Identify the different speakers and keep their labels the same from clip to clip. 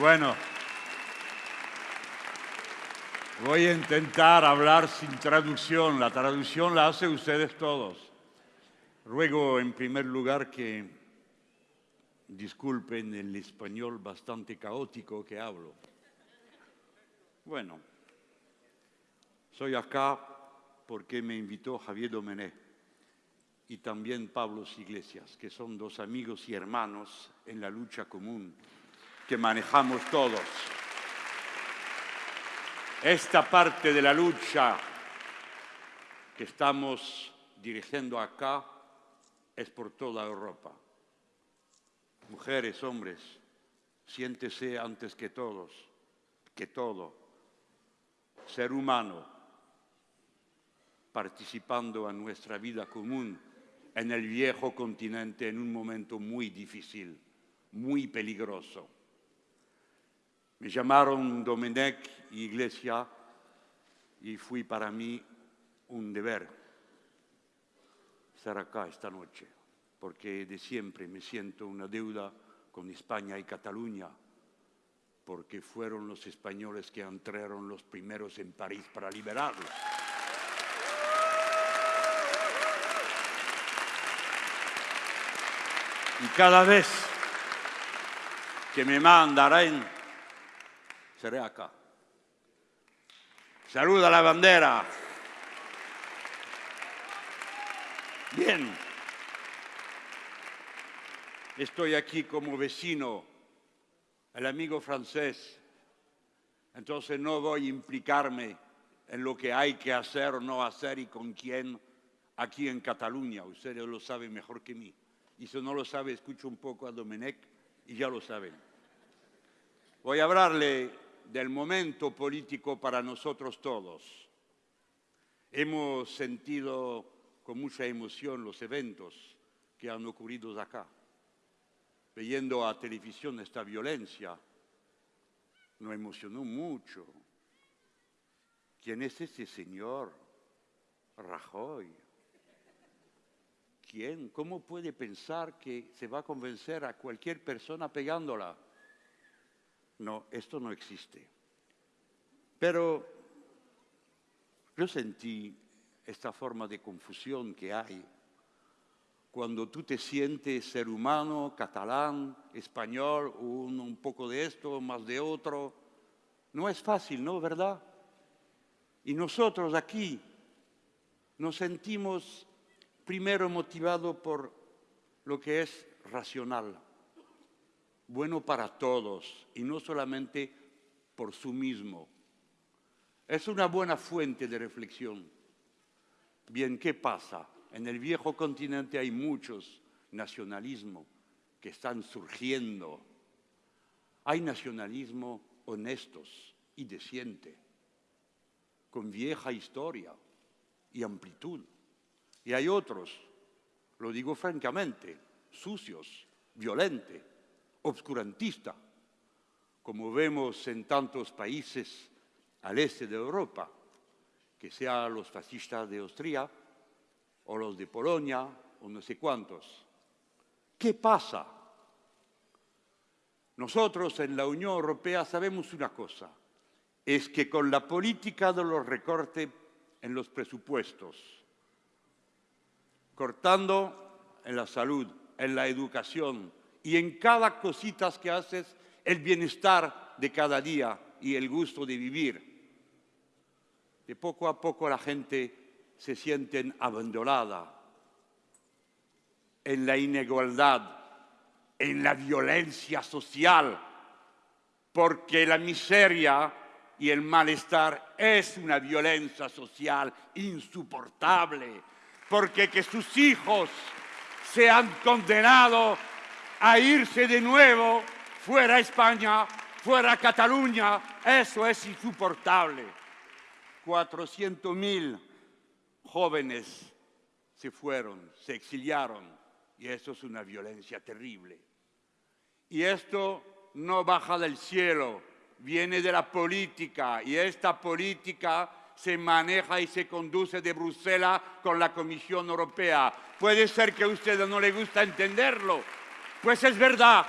Speaker 1: Bueno, voy a intentar hablar sin traducción. La traducción la hacen ustedes todos. Ruego en primer lugar que disculpen el español bastante caótico que hablo. Bueno, soy acá porque me invitó Javier Domené y también Pablo Iglesias, que son dos amigos y hermanos en la lucha común que manejamos todos. Esta parte de la lucha que estamos dirigiendo acá es por toda Europa. Mujeres, hombres, siéntese antes que todos, que todo, ser humano, participando en nuestra vida común en el viejo continente en un momento muy difícil, muy peligroso. Me llamaron Domenech Iglesia y fui para mí un deber estar acá esta noche, porque de siempre me siento una deuda con España y Cataluña, porque fueron los españoles que entraron los primeros en París para liberarlos. Y cada vez que me mandarán seré acá. Saluda la bandera. Bien. Estoy aquí como vecino, el amigo francés. Entonces no voy a implicarme en lo que hay que hacer o no hacer y con quién aquí en Cataluña. Ustedes lo saben mejor que mí. Y si no lo sabe, escucho un poco a Domenech y ya lo saben. Voy a hablarle del momento político para nosotros todos. Hemos sentido con mucha emoción los eventos que han ocurrido acá. Viendo a televisión esta violencia, nos emocionó mucho. ¿Quién es ese señor? Rajoy. ¿Quién? ¿Cómo puede pensar que se va a convencer a cualquier persona pegándola? No, esto no existe. Pero yo sentí esta forma de confusión que hay cuando tú te sientes ser humano, catalán, español, un, un poco de esto, más de otro. No es fácil, ¿no? ¿Verdad? Y nosotros aquí nos sentimos primero motivados por lo que es racional bueno para todos y no solamente por su mismo. Es una buena fuente de reflexión. Bien, ¿qué pasa? En el viejo continente hay muchos nacionalismos que están surgiendo. Hay nacionalismo honestos y decente, con vieja historia y amplitud. Y hay otros, lo digo francamente, sucios, violentos, obscurantista, como vemos en tantos países al este de Europa, que sean los fascistas de Austria o los de Polonia o no sé cuántos. ¿Qué pasa? Nosotros en la Unión Europea sabemos una cosa, es que con la política de los recortes en los presupuestos, cortando en la salud, en la educación, y en cada cosita que haces el bienestar de cada día y el gusto de vivir. De poco a poco la gente se siente abandonada en la inigualdad, en la violencia social, porque la miseria y el malestar es una violencia social insoportable, porque que sus hijos sean condenados a irse de nuevo fuera España, fuera Cataluña. Eso es insoportable. 400.000 jóvenes se fueron, se exiliaron y eso es una violencia terrible. Y esto no baja del cielo, viene de la política y esta política se maneja y se conduce de Bruselas con la Comisión Europea. Puede ser que a usted no le gusta entenderlo, pues es verdad.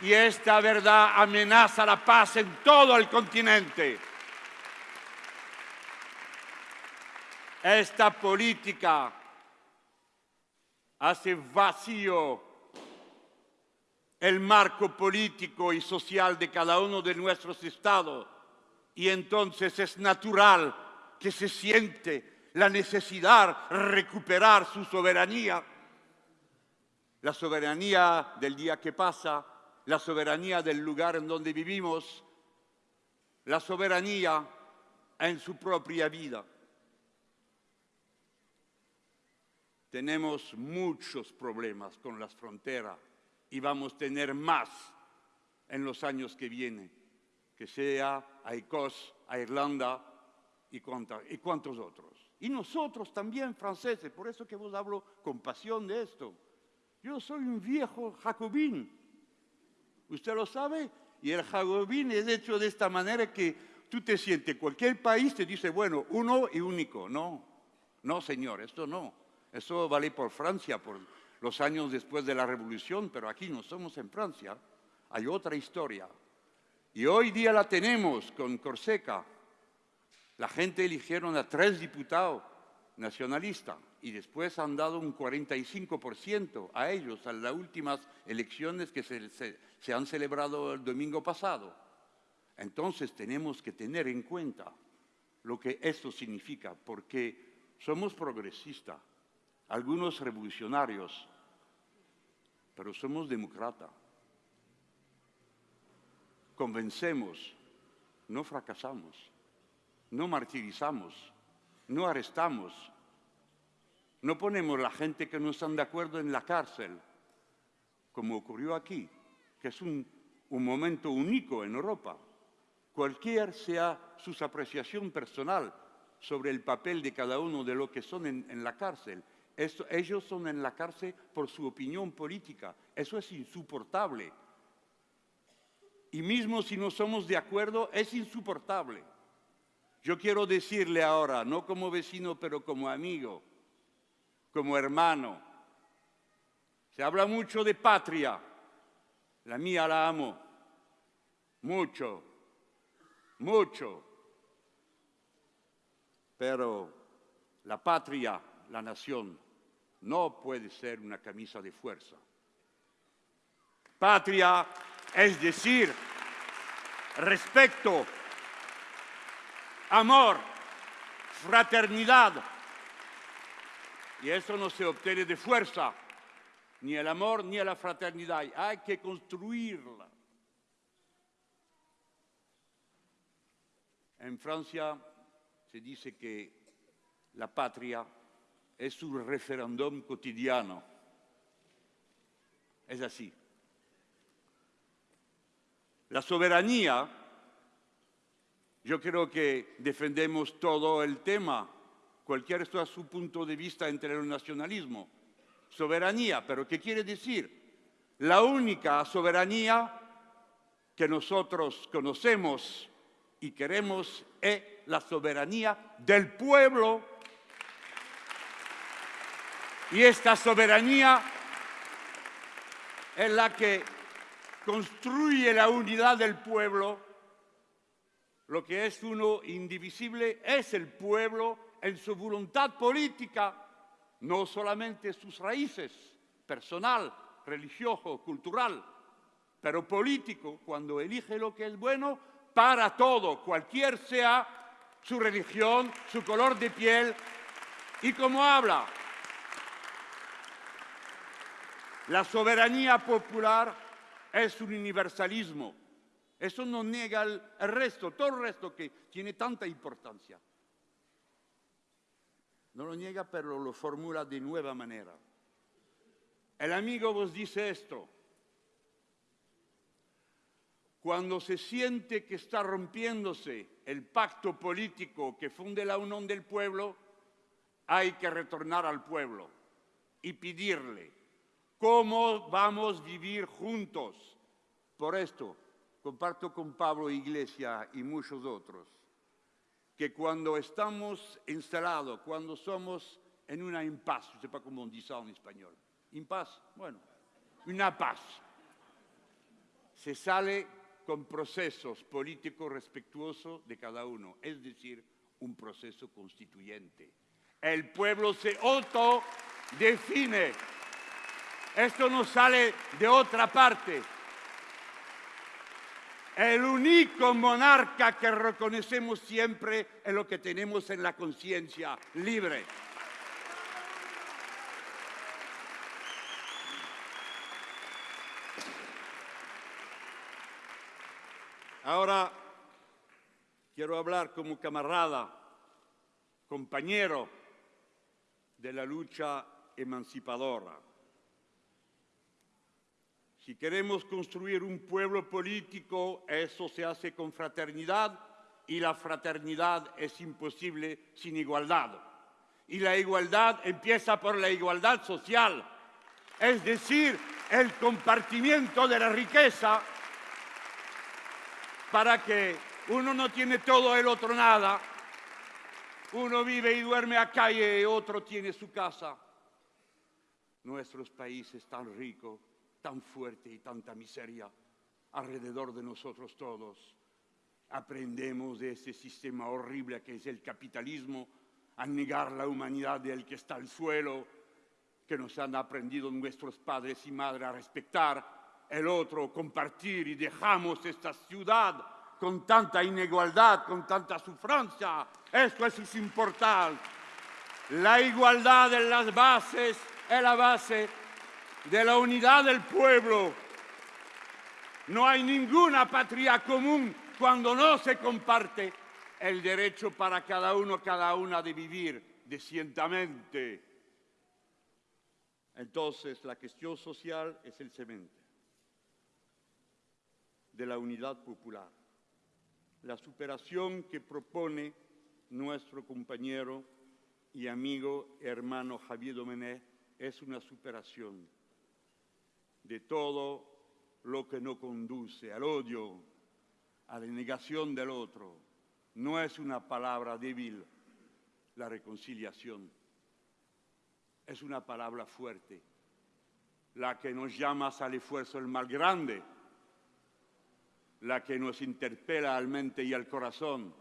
Speaker 1: y esta verdad amenaza la paz en todo el continente. Esta política hace vacío el marco político y social de cada uno de nuestros estados y entonces es natural que se siente la necesidad de recuperar su soberanía. La soberanía del día que pasa, la soberanía del lugar en donde vivimos, la soberanía en su propia vida. Tenemos muchos problemas con las fronteras y vamos a tener más en los años que vienen, que sea a Ecos, a Irlanda y, y cuantos otros. Y nosotros también, franceses, por eso que vos hablo con pasión de esto. Yo soy un viejo jacobín, usted lo sabe, y el jacobín es hecho de esta manera que tú te sientes, cualquier país te dice, bueno, uno y único. No, no, señor, esto no. Eso vale por Francia, por los años después de la revolución, pero aquí no somos en Francia. Hay otra historia. Y hoy día la tenemos con Corseca. La gente eligieron a tres diputados nacionalistas y después han dado un 45% a ellos en las últimas elecciones que se, se han celebrado el domingo pasado. Entonces tenemos que tener en cuenta lo que esto significa, porque somos progresistas, algunos revolucionarios, pero somos demócratas. Convencemos, no fracasamos, no martirizamos, no arrestamos, no ponemos la gente que no están de acuerdo en la cárcel, como ocurrió aquí, que es un, momento único en Europa. Cualquier sea su apreciación personal sobre el papel de cada uno de los que son en la cárcel, ellos son en la cárcel por su opinión política. Eso es insoportable. Y mismo si no somos de acuerdo, es insoportable. Yo quiero decirle ahora, no como vecino, pero como amigo, como hermano. Se habla mucho de patria. La mía la amo. Mucho. Mucho. Pero la patria, la nación, no puede ser una camisa de fuerza. Patria es decir, respeto, amor, fraternidad. Y eso no se obtiene de fuerza, ni el amor ni la fraternidad. Hay que construirla. En Francia se dice que la patria es un referéndum cotidiano. Es así. La soberanía, yo creo que defendemos todo el tema, cualquiera sea su punto de vista entre el nacionalismo. Soberanía, pero ¿qué quiere decir? La única soberanía que nosotros conocemos y queremos es la soberanía del pueblo y esta soberanía es la que construye la unidad del pueblo. Lo que es uno indivisible es el pueblo en su voluntad política, no solamente sus raíces, personal, religioso, cultural, pero político, cuando elige lo que es bueno para todo, cualquier sea su religión, su color de piel y cómo habla. La soberanía popular es un universalismo. Eso no niega el, resto, todo el resto que tiene tanta importancia. No lo niega, pero lo formula de nueva manera. El amigo vos dice esto. Cuando se siente que está rompiéndose el pacto político que funde la unión del pueblo, hay que retornar al pueblo y pedirle cómo vamos a vivir juntos. Por esto, comparto con Pablo Iglesia y muchos otros, que cuando estamos instalados, cuando somos en una impasse, no sé cómo dit en español, impasse, bueno, una paz. se sale con procesos políticos respetuosos de cada uno, es decir, un proceso constituyente. El pueblo se autodefine. Esto no sale de otra parte. El único monarca que reconocemos siempre es lo que tenemos en la conciencia, libre. Ahora quiero hablar como camarada, compañero de la lucha emancipadora. Si queremos construir un pueblo político, eso se hace con fraternidad y la fraternidad es imposible sin igualdad. Y la igualdad empieza por la igualdad social, es decir, el compartimiento de la riqueza para que uno no tiene todo, el otro nada. Uno vive y duerme a calle otro tiene su casa. Nuestros países tan ricos, tan fuertes y tanta miseria alrededor de nosotros todos. Aprendemos de ese sistema horrible que es el capitalismo a negar la humanidad del que está al suelo, que nos han aprendido nuestros padres y madres a respetar el otro, compartir y dejamos esta ciudad con tanta inigualdad, con tanta sufrancia. Esto es importante. La igualdad en las bases es la base de la unidad del pueblo. No hay ninguna patria común cuando no se comparte el derecho para cada uno, cada una de vivir decentemente. Entonces, la cuestión social es el cemento de la unidad popular. La superación que propone nuestro compañero y amigo hermano Javier Domené es una superación de todo lo que no conduce al odio, a la negación del otro. No es una palabra débil la reconciliación, es una palabra fuerte, la que nos llama al esfuerzo el mal grande la que nos interpela al mente y al corazón.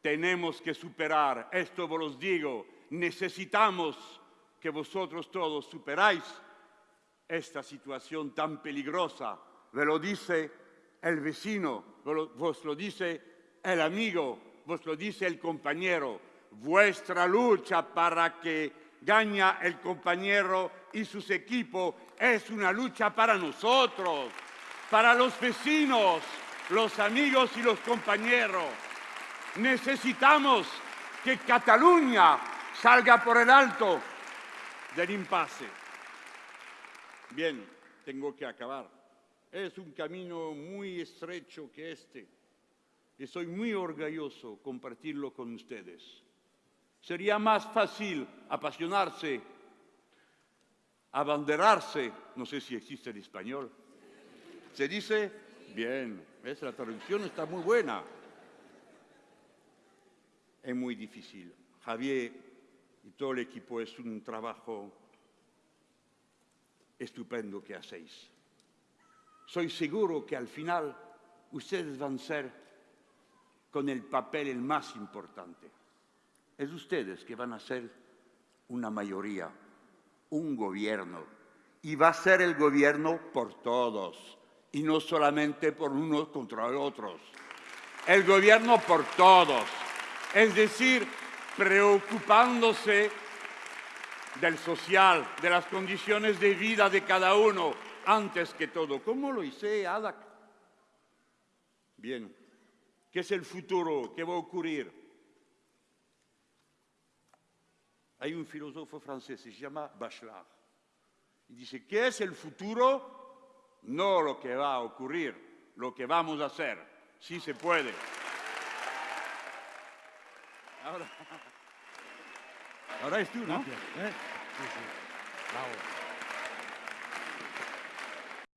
Speaker 1: Tenemos que superar, esto vos los digo, necesitamos que vosotros todos superáis esta situación tan peligrosa. Ve lo dice el vecino, vos lo dice el amigo, vos lo dice el compañero. Vuestra lucha para que gane el compañero y sus equipos es una lucha para nosotros, para los vecinos, los amigos y los compañeros. Necesitamos que Cataluña salga por el alto del impasse. Bien, tengo que acabar. Es un camino muy estrecho que este. Y soy muy orgulloso compartirlo con ustedes. Sería más fácil apasionarse, abanderarse, no sé si existe en español. Se dice, bien, la traducción está muy buena. Es muy difícil. Javier y todo el equipo es un trabajo estupendo que hacéis. Soy seguro que al final ustedes van a ser con el papel el más importante. Es ustedes que van a ser una mayoría, un gobierno. Y va a ser el gobierno por todos y no solamente por unos contra otros. El gobierno por todos, es decir, preocupándose del social, de las condiciones de vida de cada uno, antes que todo. ¿Cómo lo hice, Adak? Bien, ¿qué es el futuro? ¿Qué va a ocurrir? Hay un filósofo francés, se llama Bachelard, y dice, ¿qué es el futuro? no lo que va a ocurrir, lo que vamos a hacer. Sí se puede. Ahora, ahora es tú, ¿no?
Speaker 2: ¿Eh? Sí, sí. Bravo.